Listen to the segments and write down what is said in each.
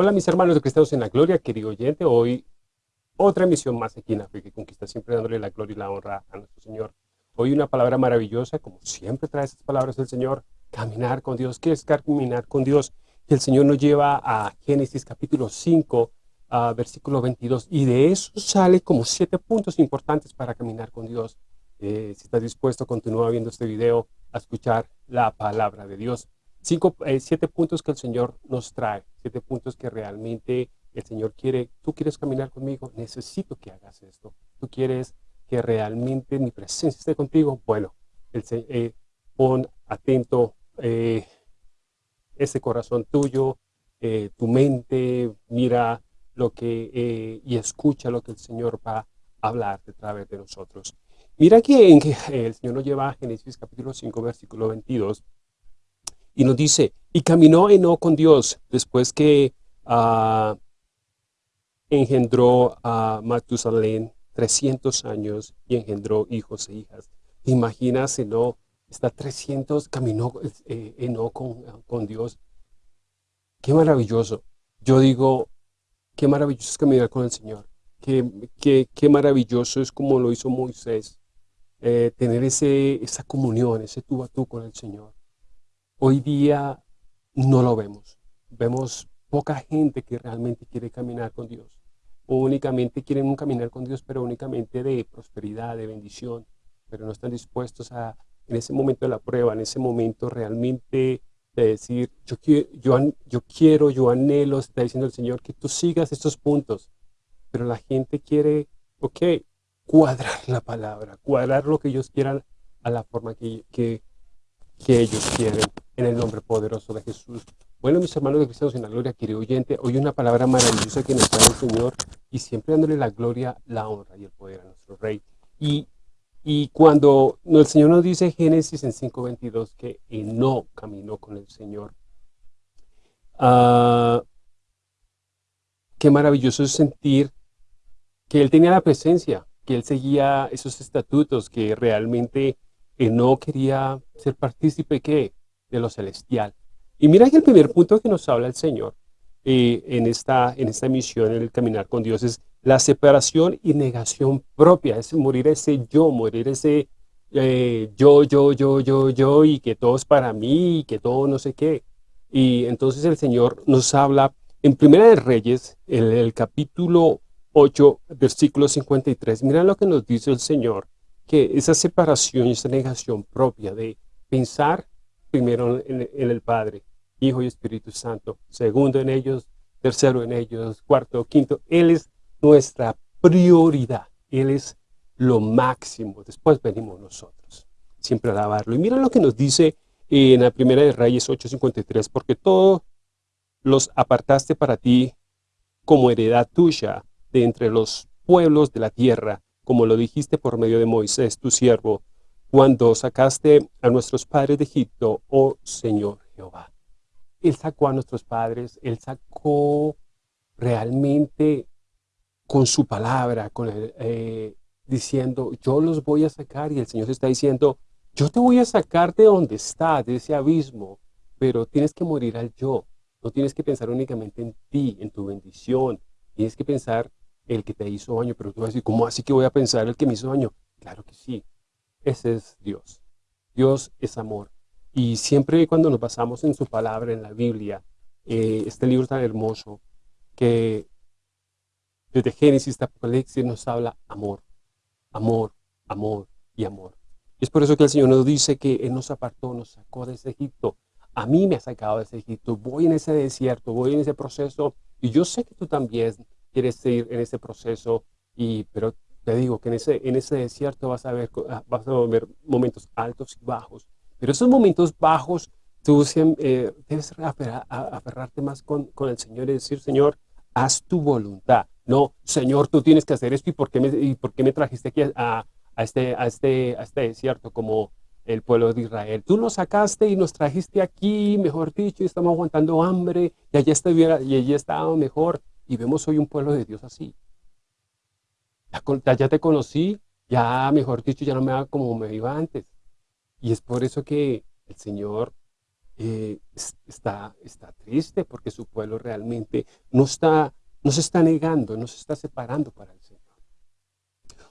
Hola mis hermanos de Cristianos en la Gloria, querido oyente, hoy otra emisión más aquí en África Conquista, siempre dándole la gloria y la honra a nuestro Señor. Hoy una palabra maravillosa, como siempre trae esas palabras del Señor, caminar con Dios. ¿Qué es caminar con Dios? El Señor nos lleva a Génesis capítulo 5, versículo 22, y de eso sale como siete puntos importantes para caminar con Dios. Eh, si estás dispuesto, continúa viendo este video a escuchar la palabra de Dios. Cinco, eh, siete puntos que el Señor nos trae, siete puntos que realmente el Señor quiere, tú quieres caminar conmigo, necesito que hagas esto. Tú quieres que realmente mi presencia esté contigo, bueno, el, eh, pon atento eh, ese corazón tuyo, tu mente, mira lo que, y escucha lo que el Señor va a hablar a través de nosotros. Mira que el Señor nos lleva a Génesis capítulo 5, versículo 22, y nos dice, y caminó Eno con Dios después que uh, engendró a Matusalén 300 años y engendró hijos e hijas. ¿Te imaginas Eno? Está 300, caminó eh, con, con Dios. Qué maravilloso. Yo digo, qué maravilloso es caminar con el Señor. Qué, qué, qué maravilloso es como lo hizo Moisés. Eh, tener ese, esa comunión, ese tú a tú con el Señor. Hoy día no lo vemos. Vemos poca gente que realmente quiere caminar con Dios. Únicamente quieren caminar con Dios, pero únicamente de prosperidad, de bendición. Pero no están dispuestos a, en ese momento de la prueba, en ese momento realmente de decir, yo, yo, yo quiero, yo anhelo, está diciendo el Señor, que tú sigas estos puntos. Pero la gente quiere, ok, cuadrar la palabra, cuadrar lo que ellos quieran a la forma que ellos quieren en el nombre poderoso de Jesús. Bueno, mis hermanos de Cristianos en la Gloria, querido oyente, hoy una palabra maravillosa que nos trae el Señor y siempre dándole la gloria, la honra y el poder a nuestro Rey. Y, y cuando el Señor nos dice Génesis en 5.22 que no caminó con el Señor, uh, qué maravilloso es sentir que Él tenía la presencia, que Él seguía esos estatutos, que realmente no quería ser partícipe ¿qué? De lo celestial. Y mira que el primer punto que nos habla el Señor eh, en, esta, en esta misión, en el caminar con Dios, es la separación y negación propia, es morir ese yo, morir ese eh, yo, yo, yo, yo, yo, y que todo es para mí, y que todo no sé qué. Y entonces el Señor nos habla en Primera de Reyes, en el capítulo 8, versículo 53, mira lo que nos dice el Señor, que esa separación y esa negación propia de pensar primero en, el Padre, Hijo y Espíritu Santo, segundo en ellos, tercero en ellos, cuarto, quinto. Él es nuestra prioridad. Él es lo máximo. Después venimos nosotros. Siempre alabarlo. Y mira lo que nos dice en la primera de Reyes 8.53, porque todos los apartaste para ti como heredad tuya de entre los pueblos de la tierra, como lo dijiste por medio de Moisés, tu siervo, cuando sacaste a nuestros padres de Egipto, oh Señor Jehová. Él sacó a nuestros padres, Él sacó realmente con su palabra, con eh, diciendo, yo los voy a sacar, y el Señor está diciendo, yo te voy a sacar de donde estás, de ese abismo, pero tienes que morir al yo, no tienes que pensar únicamente en ti, en tu bendición, tienes que pensar el que te hizo daño, pero tú vas a decir, ¿cómo así que voy a pensar el que me hizo daño? Claro que sí, ese es Dios. Dios es amor. Y siempre cuando nos basamos en su palabra, en la Biblia, eh, este libro tan hermoso, que desde Génesis hasta Apocalipsis nos habla amor, amor, amor y amor. Es por eso que el Señor nos dice que Él nos apartó, nos sacó de ese Egipto. A mí me ha sacado de ese Egipto. Voy en ese desierto, voy en ese proceso. Y yo sé que tú también quieres seguir en ese proceso. Y, pero te digo que en ese, en ese desierto vas a, ver, ah, vas a ver momentos altos y bajos. Pero esos momentos bajos, tú eh, debes aferrarte más con, con, el Señor y decir, Señor, haz tu voluntad. No, Señor, tú tienes que hacer esto y por qué me, y por qué me trajiste aquí a, a, este, a, este, a este desierto como el pueblo de Israel. Tú nos sacaste y nos trajiste aquí, mejor dicho, y estamos aguantando hambre y allá, estuviera, y allí estaba mejor. Y vemos hoy un pueblo de Dios así ya, te conocí, ya mejor dicho, ya no me va como me iba antes. Y es por eso que el Señor eh, está, está triste porque su pueblo realmente no, está, no se está negando, no se está separando para el Señor.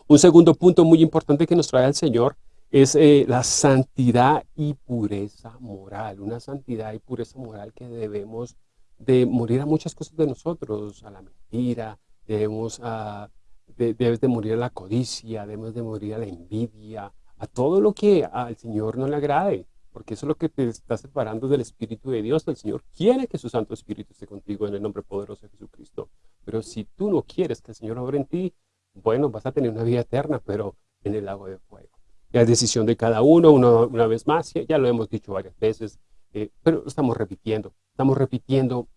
Un segundo punto muy importante que nos trae el Señor es eh, la santidad y pureza moral, una santidad y pureza moral que debemos de morir a muchas cosas de nosotros, a la mentira, debemos a, debes de morir a la codicia, debemos de morir a la envidia, a todo lo que al Señor no le agrade porque eso es lo que te está separando del Espíritu de Dios. El Señor quiere que su Santo Espíritu esté contigo en el nombre poderoso de Jesucristo. Pero si tú no quieres que el Señor obre en ti, bueno, vas a tener una vida eterna, pero en el lago de fuego. La decisión de cada uno, una vez más, ya, lo hemos dicho varias veces, eh, pero estamos repitiendo. Estamos repitiendo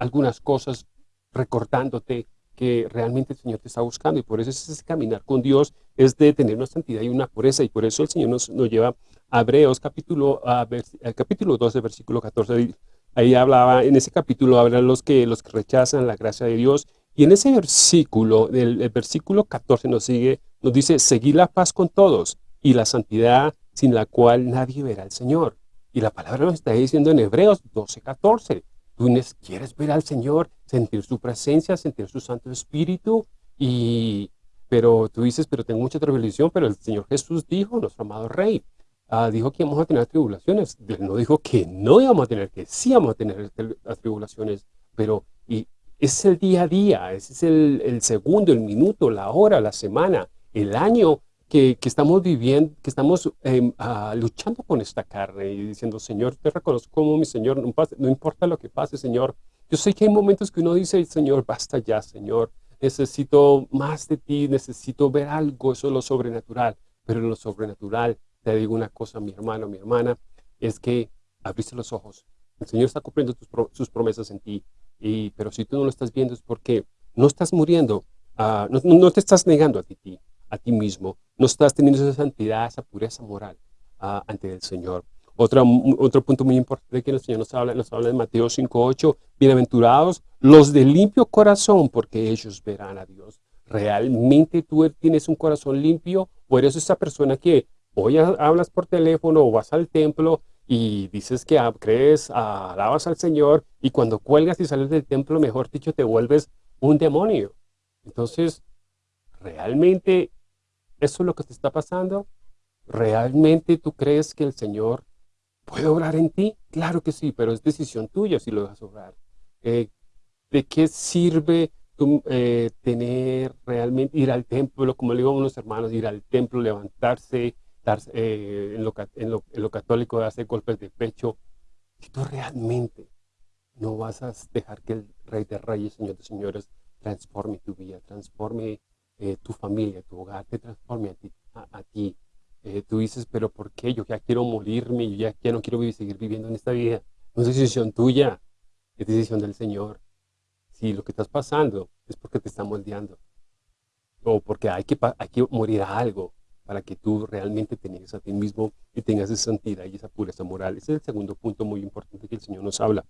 algunas cosas, recordándote que realmente el Señor te está buscando y por eso es caminar con Dios, es de tener una santidad y una pureza y por eso el Señor nos, nos lleva Hebreos capítulo, uh, capítulo 12, versículo 14, ahí hablaba, en ese capítulo hablan los que, los que rechazan la gracia de Dios, y en ese versículo, el, versículo 14 nos sigue, nos dice, seguir la paz con todos, y la santidad sin la cual nadie verá al Señor. Y la palabra nos está diciendo en Hebreos 12, 14, tú quieres ver al Señor, sentir su presencia, sentir su Santo Espíritu, y, pero tú dices, pero tengo mucha tribulación, pero el Señor Jesús dijo, nuestro amado Rey, Ah, dijo que íbamos a tener tribulaciones. No dijo que no íbamos a tener, que sí íbamos a tener tribulaciones. Pero y es el día a día, ese es el, segundo, el minuto, la hora, la semana, el año que, estamos viviendo, que estamos em, ah, luchando con esta carne y diciendo, Señor, te reconozco como mi Señor, no, no importa lo que pase, Señor. Yo sé que hay momentos que uno dice, Señor, basta ya, Señor. Necesito más de ti, necesito ver algo, eso es lo sobrenatural. Pero lo sobrenatural te digo una cosa, mi hermano, mi hermana, es que abriste los ojos. El Señor está cumpliendo sus promesas en ti, y, pero si tú no lo estás viendo es porque no estás muriendo, uh, no, te estás negando a ti, a ti mismo, no estás teniendo esa santidad, esa pureza moral uh, ante el Señor. Otro, otro punto muy importante que el Señor nos habla, nos habla en Mateo 5.8, bienaventurados los de limpio corazón, porque ellos verán a Dios. ¿Realmente tú tienes un corazón limpio o eres esa persona que Hoy hablas por teléfono o vas al templo y dices que crees, alabas al Señor y cuando cuelgas y sales del templo, mejor dicho, te vuelves un demonio. Entonces, ¿realmente eso es lo que te está pasando? ¿Realmente tú crees que el Señor puede obrar en ti? Claro que sí, pero es decisión tuya si lo dejas obrar. Eh, ¿De qué sirve eh, tener realmente, ir al templo, como le digo a unos hermanos, ir al templo, levantarse, eh, en, lo, en, lo, en, lo, católico hacer golpes de pecho, si tú realmente no vas a dejar que el Rey de Reyes, Señor de Señores, transforme tu vida, transforme eh, tu familia, tu hogar, te transforme a ti. A, ti. Eh, tú dices, pero ¿por qué? Yo ya quiero morirme, yo ya, ya no quiero vivir, seguir viviendo en esta vida. No es decisión tuya, es decisión del Señor. Si lo que estás pasando es porque te está moldeando, o porque hay que, hay que morir a algo, para que tú realmente tengas a ti mismo y tengas esa santidad y esa pureza moral. Ese es el segundo punto muy importante que el Señor nos habla.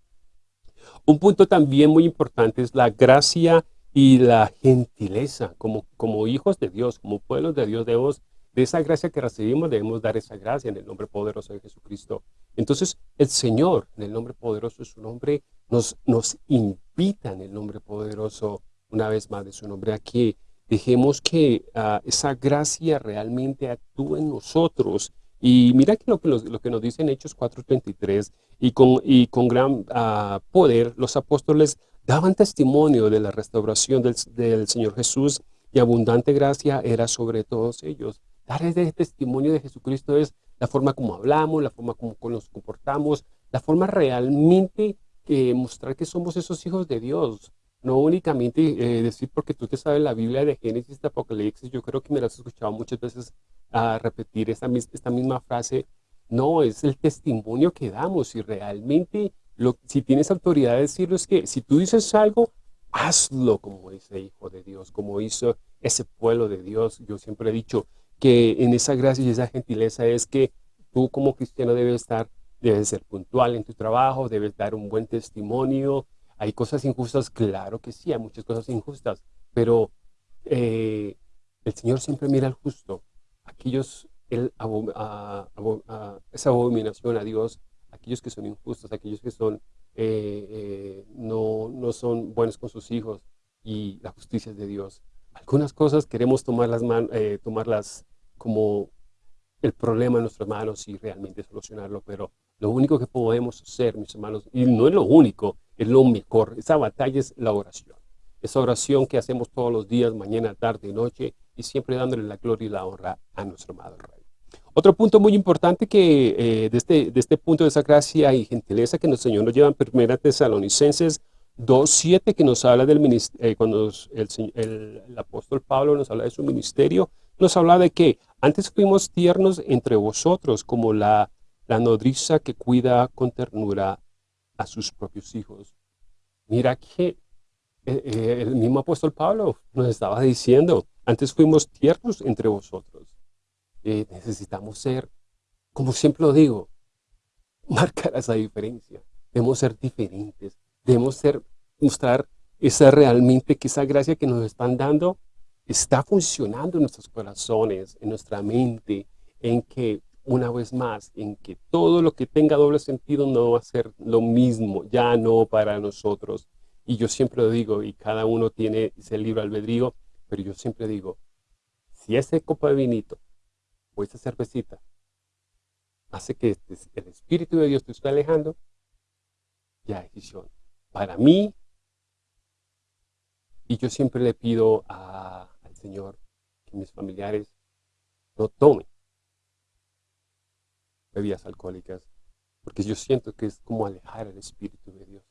Un punto también muy importante es la gracia y la gentileza. Como, como hijos de Dios, como pueblos de Dios, debemos, de esa gracia que recibimos, debemos dar esa gracia en el nombre poderoso de Jesucristo. Entonces, el Señor, en el nombre poderoso de su nombre, nos, nos invita en el nombre poderoso, una vez más de su nombre, aquí Dejemos que ah, esa gracia realmente actúe en nosotros. Y mira que lo que, lo que nos dice en Hechos 4.33, y con, y con gran ah, poder los apóstoles daban testimonio de la restauración del, del, Señor Jesús y abundante gracia era sobre todos ellos. Dar ese testimonio de Jesucristo es la forma como hablamos, la forma como nos comportamos, la forma realmente que mostrar que somos esos hijos de Dios. No únicamente eh, decir porque tú te sabes la Biblia de Génesis, de Apocalipsis, yo creo que me la has escuchado muchas veces a repetir esta, esta misma frase. No, es el testimonio que damos y realmente lo, si tienes autoridad de decirlo es que si tú dices algo, hazlo como ese hijo de Dios, como hizo ese pueblo de Dios. Yo siempre he dicho que en esa gracia y esa gentileza es que tú como cristiano debes estar, debes ser puntual en tu trabajo, debes dar un buen testimonio, ¿Hay cosas injustas? Claro que sí, hay muchas cosas injustas, pero eh, el Señor siempre mira al justo. Aquellos, él, esa abominación a Dios, aquellos que son injustos, aquellos que son, eh, eh, no, no son buenos con sus hijos y la justicia es de Dios. Algunas cosas queremos tomarlas, eh, tomarlas como el problema en nuestras manos y realmente solucionarlo, pero lo único que podemos hacer, mis hermanos, y no es lo único, es lo mejor, esa batalla es la oración. Esa oración que hacemos todos los días, mañana, tarde y noche, y siempre dándole la gloria y la honra a nuestro amado Rey. Otro punto muy importante que eh, de, este, de este punto de esa gracia y gentileza que el Señor nos lleva en Primera Tesalonicenses 2.7, que nos habla del eh, cuando el, apóstol Pablo nos habla de su ministerio, nos habla de que antes fuimos tiernos entre vosotros, como la, la nodriza que cuida con ternura a sus propios hijos. Mira que eh, el mismo apóstol Pablo nos estaba diciendo, antes fuimos tiernos entre vosotros. Eh, necesitamos ser, como siempre lo digo, marcar esa diferencia. Debemos ser diferentes. Debemos ser, mostrar esa realmente que esa gracia que nos están dando está funcionando en nuestros corazones, en nuestra mente, en que una vez más, en que todo lo que tenga doble sentido no va a ser lo mismo, ya no para nosotros. Y yo siempre lo digo, y cada uno tiene ese libro albedrío, pero yo siempre digo, si ese copa de vinito o esa cervecita hace que este, el Espíritu de Dios te esté alejando, ya decisión. Para mí, y yo siempre le pido al Señor que mis familiares no tomen bebidas alcohólicas, porque yo siento que es como alejar el Espíritu de Dios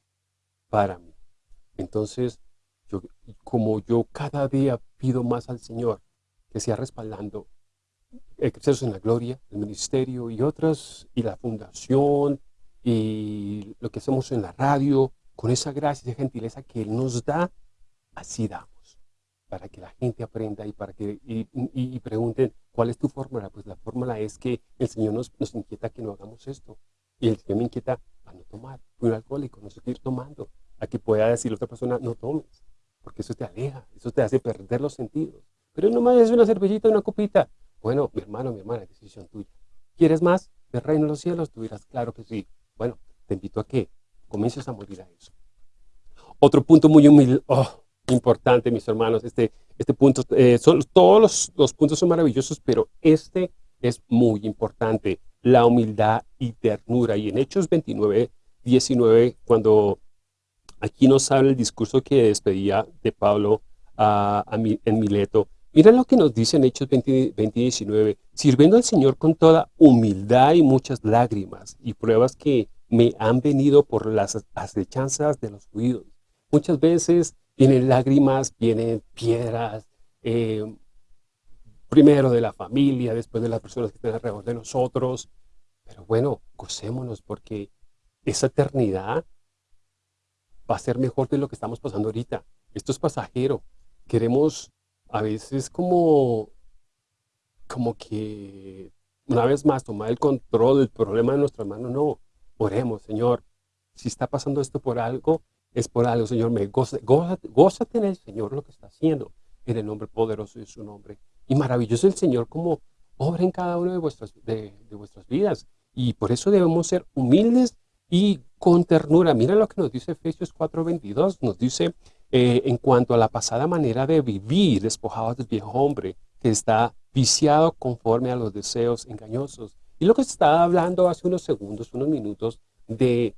para mí. Entonces, yo, como yo cada día pido más al Señor que sea respaldando Excesos en la Gloria, el ministerio y otras, y la fundación, y lo que hacemos en la radio, con esa gracia y gentileza que Él nos da, así damos, para que la gente aprenda y para que y, pregunten, ¿cuál es tu fórmula? Pues la fórmula es que el Señor nos, nos inquieta que no hagamos esto, y el Señor me inquieta a no tomar, fui un alcohólico, no seguir tomando, a que pueda decir otra persona, no tomes, porque eso te aleja, eso te hace perder los sentidos. Pero no más es una cervecita, una copita, bueno, mi hermano, mi hermana, decisión tuya. ¿Quieres más del reino de los cielos? Tú dirás, claro que sí. Bueno, te invito a que comiences a morir a eso. Otro punto muy humilde, oh, importante, mis hermanos, este, este punto, eh, son, todos los, los puntos son maravillosos, pero este es muy importante, la humildad y ternura. Y en Hechos 29, 19, cuando aquí nos habla el discurso que despedía de Pablo a, en Mileto, Mira lo que nos dice en Hechos 20, 19, sirviendo al Señor con toda humildad y muchas lágrimas y pruebas que me han venido por las acechanzas de los judíos. Muchas veces vienen lágrimas, vienen piedras, eh, primero de la familia, después de las personas que están alrededor de nosotros. Pero bueno, gocémonos porque esa eternidad va a ser mejor de lo que estamos pasando ahorita. Esto es pasajero. Queremos a veces como, como que una vez más tomar el control del problema de nuestra mano, no, oremos, Señor, si está pasando esto por algo, es por algo, Señor, me gózate, en el Señor lo que está haciendo, en el nombre poderoso de su nombre. Y maravilloso el Señor como obra en cada una de vuestras, de, vuestras vidas. Y por eso debemos ser humildes y con ternura. Mira lo que nos dice Efesios 4.22, nos dice, eh, en cuanto a la pasada manera de vivir despojados del viejo hombre que está viciado conforme a los deseos engañosos. Y lo que estaba hablando hace unos segundos, unos minutos, de,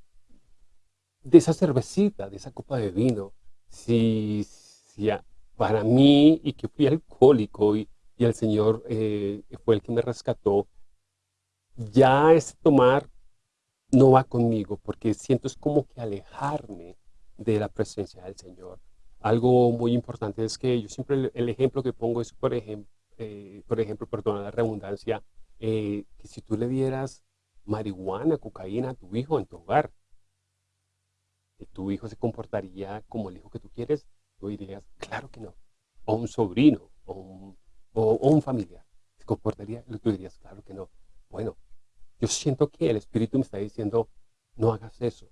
de esa cervecita, de esa copa de vino. Si, si para mí, y que fui alcohólico y, y el Señor eh, fue el que me rescató, ya es tomar no va conmigo, porque siento es como que alejarme de la presencia del Señor. Algo muy importante es que yo siempre el, ejemplo que pongo es, por ejemplo, eh, por ejemplo, perdona la redundancia, eh, que si tú le dieras marihuana, cocaína a tu hijo en tu hogar, tu hijo se comportaría como el hijo que tú quieres, tú dirías, claro que no. O un sobrino, o un, o un familiar, se comportaría, tú dirías, claro que no. Bueno, yo siento que el Espíritu me está diciendo, no hagas eso.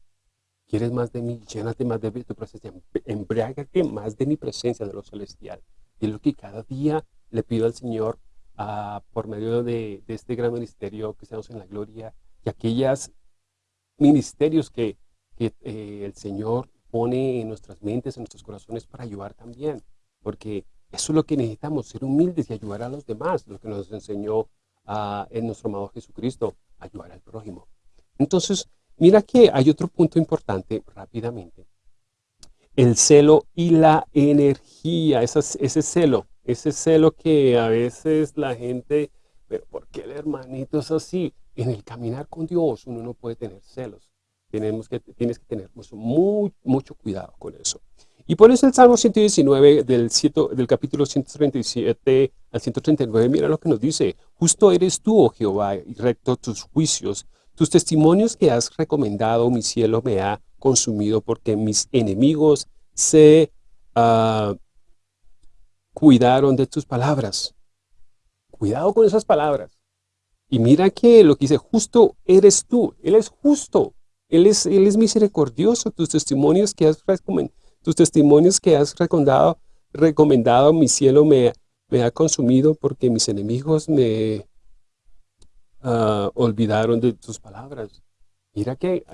¿Quieres más de mí? Llénate más de tu presencia. Embriágate más de mi presencia, de lo celestial. Y es lo que cada día le pido al Señor ah, por medio de, este gran ministerio que estamos en la gloria y aquellas ministerios que, eh, el Señor pone en nuestras mentes, en nuestros corazones para ayudar también. Porque eso es lo que necesitamos, ser humildes y ayudar a los demás, lo que nos enseñó ah, en nuestro amado Jesucristo, ayudar al prójimo. Entonces, mira que hay otro punto importante rápidamente. El celo y la energía, ese celo, ese celo que a veces la gente, pero ¿por qué el hermanito es así? En el caminar con Dios uno no puede tener celos. Tenemos que, tienes que tener mucho, mucho cuidado con eso. Y por eso el Salmo 119 del, del capítulo 137 al 139, mira lo que nos dice. Justo eres tú, oh Jehová, y recto tus juicios. Tus testimonios que has recomendado, mi cielo, me ha consumido porque mis enemigos se uh, cuidaron de tus palabras. Cuidado con esas palabras. Y mira que lo que dice, justo eres tú. Él es justo. Él es, él es misericordioso. Tus testimonios que has tus testimonios que has recomendado, recomendado mi cielo me, ha consumido porque mis enemigos me uh, olvidaron de tus palabras. Mira que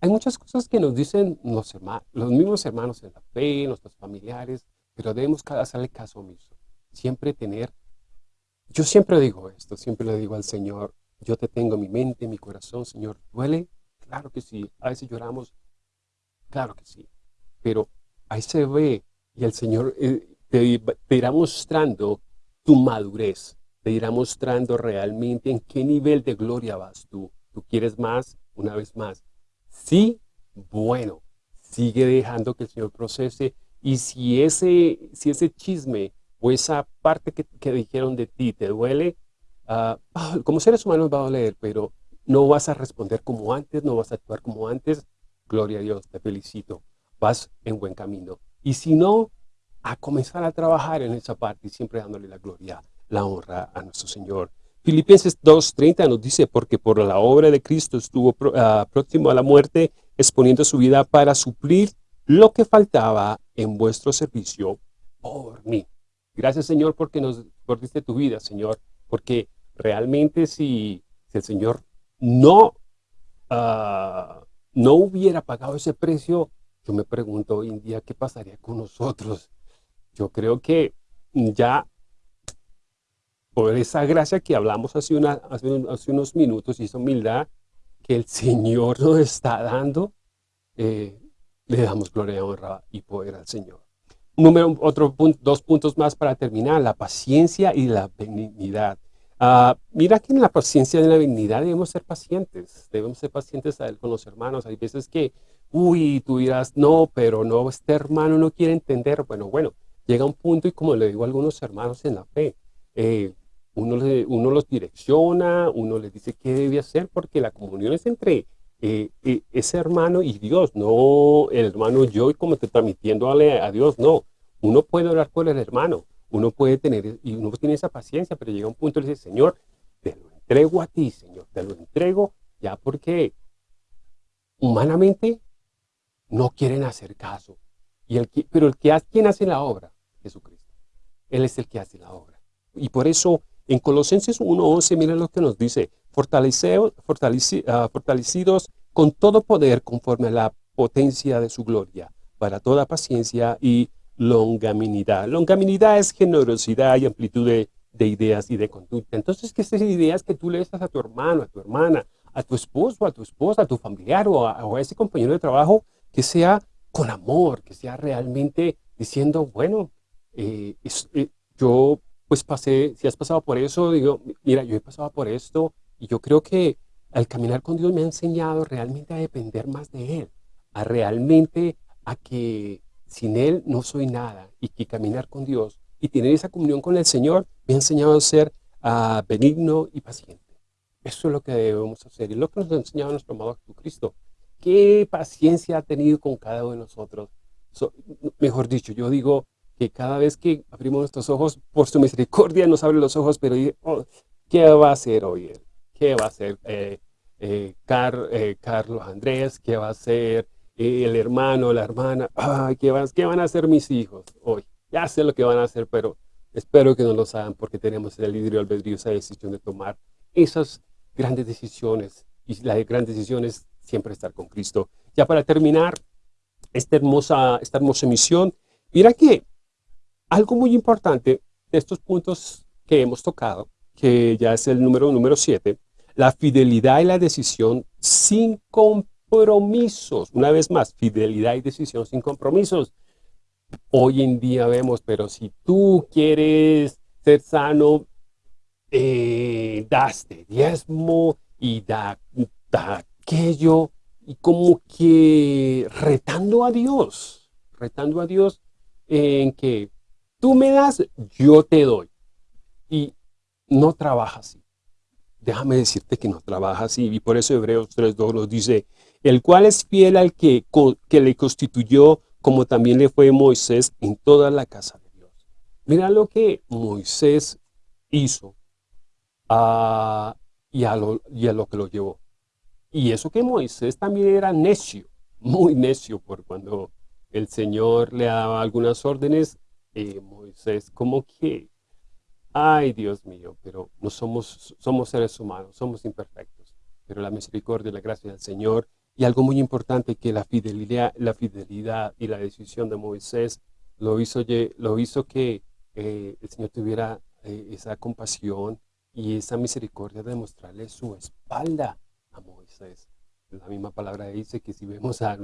hay muchas cosas que nos dicen los, los mismos hermanos en la fe, nuestros familiares, pero debemos hacerle caso omiso. Siempre tener, yo siempre digo esto, siempre le digo al Señor, yo te tengo mi mente, mi corazón, Señor, ¿duele? Claro que sí. A veces lloramos, claro que sí. Pero ahí se ve y el Señor eh, te, irá mostrando tu madurez, te irá mostrando realmente en qué nivel de gloria vas tú. ¿Tú quieres más? Una vez más. Sí, bueno, sigue dejando que el Señor procese y si ese, si ese chisme o esa parte que, dijeron de ti te duele, uh, como seres humanos va a doler, pero no vas a responder como antes, no vas a actuar como antes. Gloria a Dios, te felicito. Vas en buen camino. Y si no, a comenzar a trabajar en esa parte y siempre dándole la gloria, la honra a nuestro Señor. Filipenses 2.30 nos dice, porque por la obra de Cristo estuvo ah, próximo a la muerte, exponiendo su vida para suplir lo que faltaba en vuestro servicio por mí. Gracias, Señor, porque nos diste tu vida, Señor, porque realmente si, el Señor no, ah, no hubiera pagado ese precio, yo me pregunto hoy en día qué pasaría con nosotros. Yo creo que ya por esa gracia que hablamos hace, unos minutos y esa humildad que el Señor nos está dando, eh, le damos gloria, honra y poder al Señor. Número, otro punto, dos puntos más para terminar, la paciencia y la benignidad. Ah, mira que en la paciencia y en la benignidad debemos ser pacientes, debemos ser pacientes con los hermanos. Hay veces que, uy, tú dirás, no, pero no, este hermano no quiere entender. Bueno, bueno, llega un punto y como le digo a algunos hermanos en la fe, eh, uno, los direcciona, uno les dice qué debe hacer, porque la comunión es entre eh, eh, ese hermano y Dios, no el hermano yo y como te transmitiendo a, Dios, no. Uno puede orar por el hermano, uno puede tener, y uno tiene esa paciencia, pero llega un punto y le dice, Señor, te lo entrego a ti, Señor, te lo entrego ya porque humanamente no quieren hacer caso. Y el pero el que hace, ¿quién hace la obra? Jesucristo. Él es el que hace la obra. Y por eso en Colosenses 1.11, miren lo que nos dice, ah, fortalecidos con todo poder conforme a la potencia de su gloria, para toda paciencia y longaminidad. Longaminidad es generosidad y amplitud de, ideas y de conducta. Entonces, que esas ideas que tú le das a tu hermano, a tu hermana, a tu esposo, a tu esposa, a tu familiar o a, ese compañero de trabajo, que sea con amor, que sea realmente diciendo, bueno, eh, eh, yo pues pasé, si has pasado por eso, digo, mira, yo he pasado por esto y yo creo que al caminar con Dios me ha enseñado realmente a depender más de Él, a realmente a que sin Él no soy nada y que caminar con Dios y tener esa comunión con el Señor me ha enseñado a ser uh, benigno y paciente. Eso es lo que debemos hacer y lo que nos ha enseñado nuestro amado Jesucristo. Qué paciencia ha tenido con cada uno de nosotros. mejor dicho, yo digo, que cada vez que abrimos nuestros ojos, por su misericordia nos abre los ojos, pero oh, ¿qué va a hacer hoy él? ¿Qué va a hacer eh, eh, eh, Carlos Andrés? ¿Qué va a hacer el hermano, la hermana? ¿qué, van, ¿Qué van a hacer mis hijos hoy? Ya sé lo que van a hacer, pero espero que no lo hagan porque tenemos el libre albedrío, esa decisión de tomar esas grandes decisiones y la gran decisión es siempre estar con Cristo. Ya para terminar esta hermosa, esta hermosa misión, mira que algo muy importante de estos puntos que hemos tocado, que ya es el número número 7, la fidelidad y la decisión sin compromisos. Una vez más, fidelidad y decisión sin compromisos. Hoy en día vemos, pero si tú quieres ser sano, eh, daste diezmo y da, da aquello, y como que retando a Dios, retando a Dios en que tú me das, yo te doy. Y no trabaja así. Déjame decirte que no trabaja así. Y por eso Hebreos 3.2 nos dice, el cual es fiel al que, que le constituyó, como también le fue Moisés en toda la casa de Dios. Mira lo que Moisés hizo ah, y, a lo, que lo llevó. Y eso que Moisés también era necio, muy necio, por cuando el Señor le daba algunas órdenes, eh, Moisés como que, ay Dios mío, pero no somos, somos seres humanos, somos imperfectos, pero la misericordia y la gracia del Señor, y algo muy importante que la fidelidad, la fidelidad y la decisión de Moisés lo hizo, lo hizo que eh, el Señor tuviera eh, esa compasión y esa misericordia de mostrarle su espalda a Moisés. La misma palabra dice que si vemos a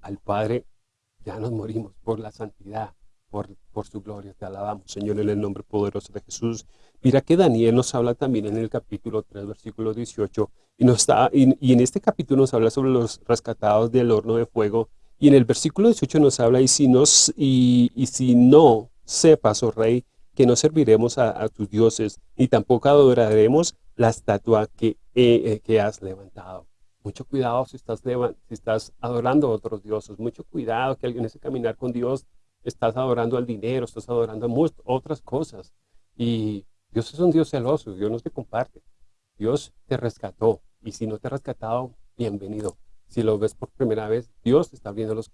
al Padre, ya nos morimos por la santidad, por, por su gloria. Te alabamos, Señor, en el nombre poderoso de Jesús. Mira que Daniel nos habla también en el capítulo 3, versículo 18, y, nos está, y, en este capítulo nos habla sobre los rescatados del horno de fuego, y en el versículo 18 nos habla, y si, nos, y, y si no sepas, oh rey, que no serviremos a, tus dioses, ni tampoco adoraremos la estatua que, eh, eh, que has levantado. Mucho cuidado si estás, si estás adorando a otros dioses. Mucho cuidado que en ese caminar con Dios estás adorando al dinero, estás adorando a otras cosas. Y Dios es un Dios celoso, Dios no te comparte. Dios te rescató. Y si no te ha rescatado, bienvenido. Si lo ves por primera vez, Dios está abriendo los,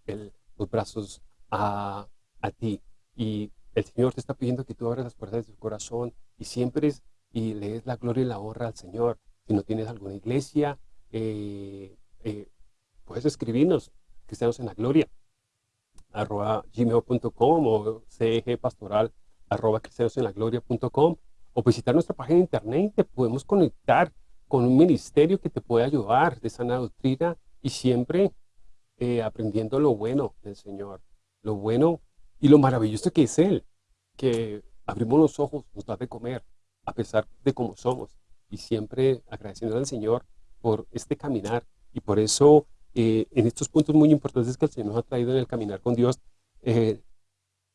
los brazos a, a ti. Y el Señor te está pidiendo que tú abras las puertas de tu corazón y siempre y le des la gloria y la honra al Señor. Si no tienes alguna iglesia, eh, eh, puedes escribirnos, Cristianos en la Gloria, arroba gmail.com o cegpastoral arroba o visitar nuestra página de internet te podemos conectar con un ministerio que te puede ayudar de sana doctrina y siempre eh, aprendiendo lo bueno del Señor, lo bueno y lo maravilloso que es Él, que abrimos los ojos, nos da de comer, a pesar de cómo somos. Y siempre agradeciendo al Señor por este caminar. Y por eso, eh, en estos puntos muy importantes que el Señor nos ha traído en el caminar con Dios, eh,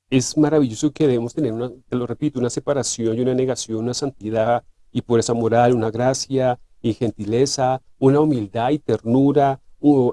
es maravilloso que debemos tener, una, te lo repito, una separación y una negación, una santidad y por esa moral, una gracia y gentileza, una humildad y ternura.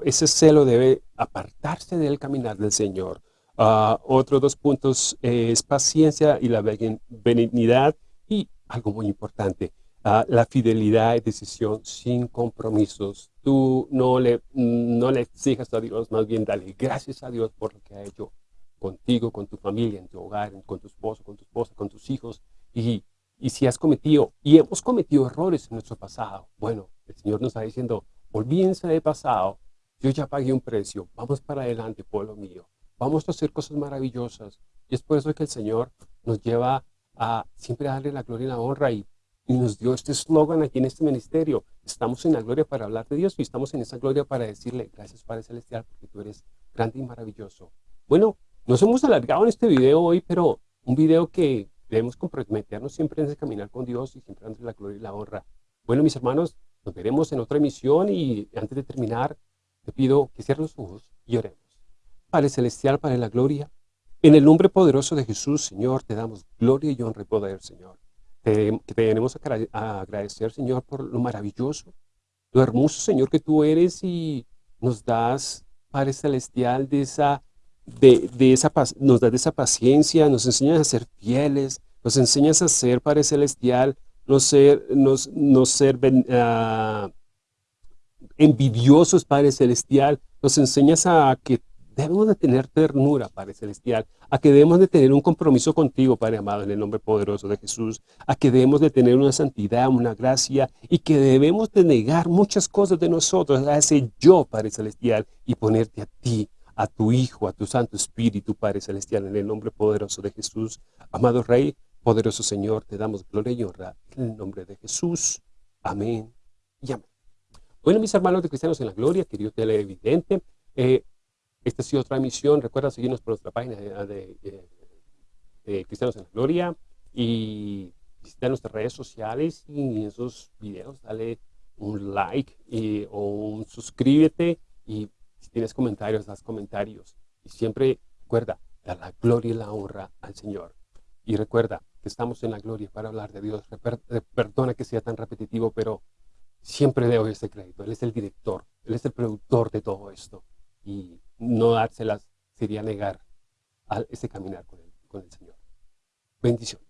ese celo debe apartarse del caminar del Señor. Uh, otros dos puntos eh, es paciencia y la benignidad y algo muy importante, uh, la fidelidad y decisión sin compromisos. Tú no le, no le exijas a Dios, más bien dale gracias a Dios por lo que ha hecho contigo, con tu familia, en tu hogar, con tu esposo, con tu esposa, con tus hijos. Y, y si has cometido, y hemos cometido errores en nuestro pasado, bueno, el Señor nos está diciendo, olvídense del pasado, yo ya pagué un precio, vamos para adelante, pueblo mío vamos a hacer cosas maravillosas. Y es por eso que el Señor nos lleva a siempre darle la gloria y la honra y, nos dio este eslogan aquí en este ministerio. Estamos en la gloria para hablar de Dios y estamos en esa gloria para decirle gracias Padre Celestial porque tú eres grande y maravilloso. Bueno, nos hemos alargado en este video hoy, pero un video que debemos comprometernos siempre en ese caminar con Dios y siempre darle la gloria y la honra. Bueno, mis hermanos, nos veremos en otra emisión y antes de terminar, te pido que cierres los ojos y oremos. Padre Celestial, Padre la Gloria, en el nombre poderoso de Jesús, Señor, te damos gloria y honra y poder, Señor. Te, tenemos a agradecer, Señor, por lo maravilloso, lo hermoso, Señor, que tú eres y nos das, Padre Celestial, de esa, de, esa, nos das de esa paciencia, nos enseñas a ser fieles, nos enseñas a ser, Padre Celestial, no ser, ser uh, envidiosos, Padre Celestial, nos enseñas a que debemos de tener ternura, Padre Celestial, a que debemos de tener un compromiso contigo, Padre amado, en el nombre poderoso de Jesús, a que debemos de tener una santidad, una gracia, y que debemos de negar muchas cosas de nosotros, a ese yo, Padre Celestial, y ponerte a ti, a tu Hijo, a tu Santo Espíritu, Padre Celestial, en el nombre poderoso de Jesús. Amado Rey, poderoso Señor, te damos gloria y honra en el nombre de Jesús. Amén y amén. Bueno, mis hermanos de Cristianos en la Gloria, querido televidente, eh, esta ha sido otra emisión. Recuerda seguirnos por nuestra página de, Cristianos en la Gloria y visitar nuestras redes sociales y en esos videos dale un like o un suscríbete y si tienes comentarios, haz comentarios. Y siempre recuerda, dar la gloria y la honra al Señor. Y recuerda que estamos en la gloria para hablar de Dios. Perdona que sea tan repetitivo, pero siempre le doy ese crédito. Él es el director, Él es el productor de todo esto. Y no dárselas sería negar a ese caminar con el, con el Señor. Bendiciones.